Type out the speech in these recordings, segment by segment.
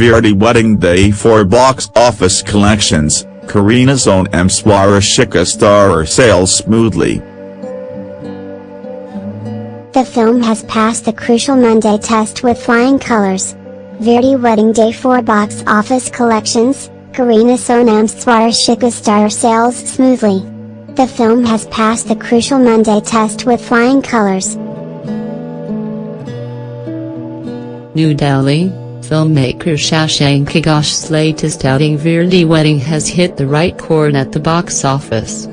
Veere Di Wedding Day 4 Box Office Collections, Kareena's own M. Swarashika star sails smoothly. The film has passed the crucial Monday test with flying colors. Veere Di Wedding Day 4 Box Office Collections, Kareena Sonam's Swarashika star sails smoothly. The film has passed the crucial Monday test with flying colors. New Delhi, filmmaker Shashank Ghosh's latest outing Veere Di Wedding has hit the right chord at the box office.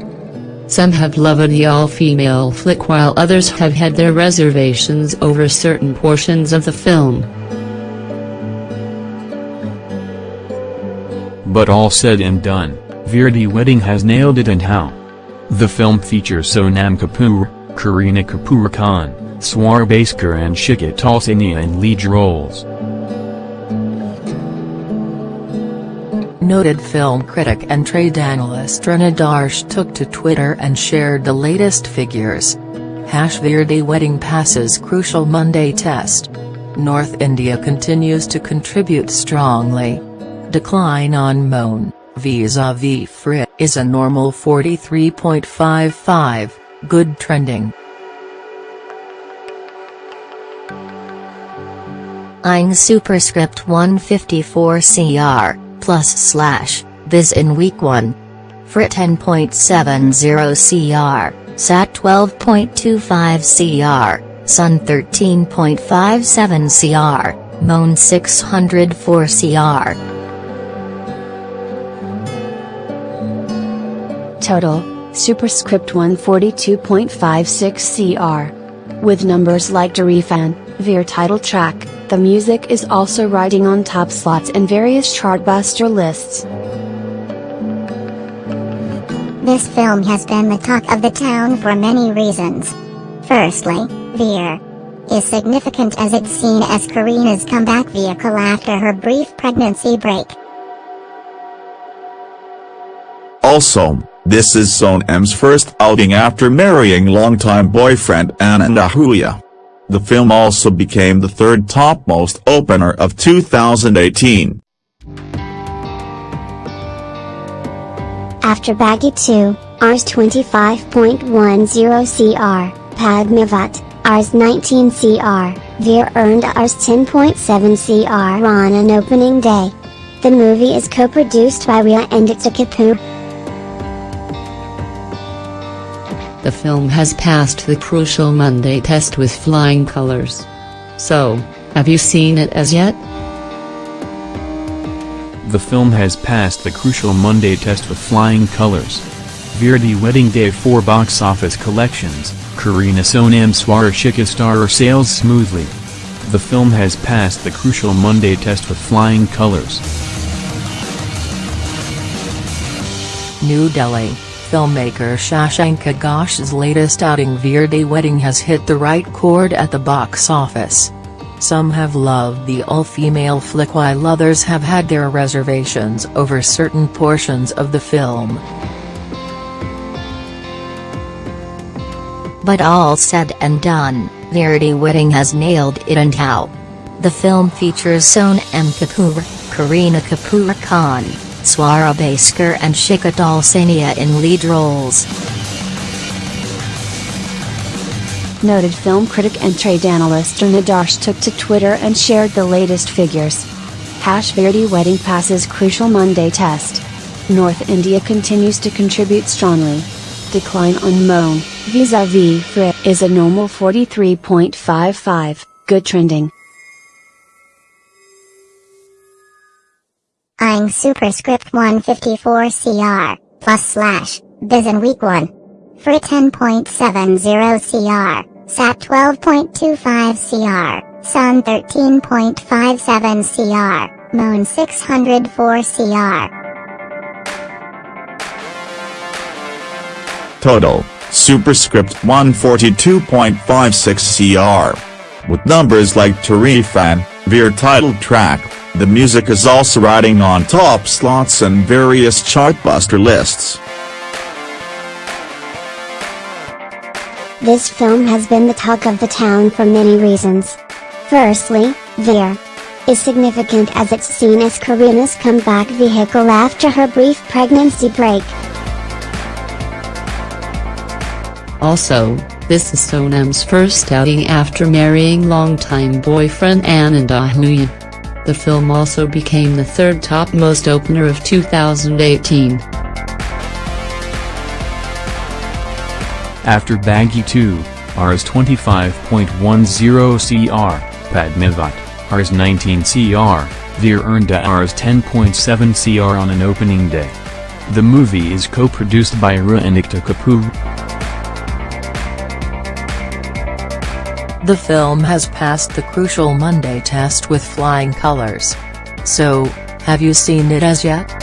Some have loved the all-female flick while others have had their reservations over certain portions of the film. But all said and done, Veere Di Wedding has nailed it and how. The film features Sonam Kapoor, Kareena Kapoor Khan, Swara Bhaskar and Shikha Talsania in lead roles. Noted film critic and trade analyst Taran Adarsh took to Twitter and shared the latest figures. Hash Veere Di wedding passes crucial Monday test. North India continues to contribute strongly. Decline on Moan, vis-a-vis Frit, is a normal 43.55, good trending. Eyeing superscript 154 CR, plus slash, this in week 1. Frit 10.70 CR, SAT 12.25 CR, Sun 13.57 CR, Moan 604 CR. Total, superscript 142.56 CR. With numbers like Tareefan, Veere title track, the music is also riding on top slots in various chartbuster lists. This film has been the talk of the town for many reasons. Firstly, Veere is significant as it's seen as Kareena's comeback vehicle after her brief pregnancy break. Also, this is Sonam's first outing after marrying longtime boyfriend Anand Ahuja. The film also became the third topmost opener of 2018. After Baaghi 2, Rs 25.10 CR, Padmavat, Rs 19 CR, Veere earned Rs 10.7 CR on an opening day. The movie is co-produced by Rhea and Ekta Kapoor. The film has passed the crucial Monday test with flying colors. So, have you seen it as yet? The film has passed the crucial Monday test with flying colors. Veere Di Wedding Day 4 box office collections, Kareena Sonam Swarashika star sails smoothly. The film has passed the crucial Monday test with flying colors. New Delhi, filmmaker Shashank Ghosh's latest outing Veere Di Wedding has hit the right chord at the box office. Some have loved the all-female flick while others have had their reservations over certain portions of the film. But all said and done, Veere Di Wedding has nailed it and how. The film features Sonam Kapoor, Kareena Kapoor Khan, Swara Bhaskar and Shikha Talsania in lead roles. Noted film critic and trade analyst Taran Adarsh took to Twitter and shared the latest figures. Hash Veere Di wedding passes crucial Monday test. North India continues to contribute strongly. Decline on Moan, vis-a-vis Frit is a normal 43.55, good trending. Superscript 154 CR, plus slash, biz in week 1. For 10.70 CR, SAT 12.25 CR, Sun 13.57 CR, Moon 604 CR. Total, superscript 142.56 CR. With numbers like Tareefan, Veere title track, the music is also riding on top slots and various chartbuster lists. This film has been the talk of the town for many reasons. Firstly, Veere is significant as it's seen as Kareena's comeback vehicle after her brief pregnancy break. Also, this is Sonam's first outing after marrying longtime boyfriend Anand Ahuja. The film also became the third topmost opener of 2018. After Baaghi 2, Rs 25.10 CR, Padmavat, Rs 19 CR, Veere earned a Rs 10.7 CR on an opening day. The movie is co-produced by Rhea and Ekta Kapoor. The film has passed the crucial Monday test with flying colors. So, have you seen it as yet?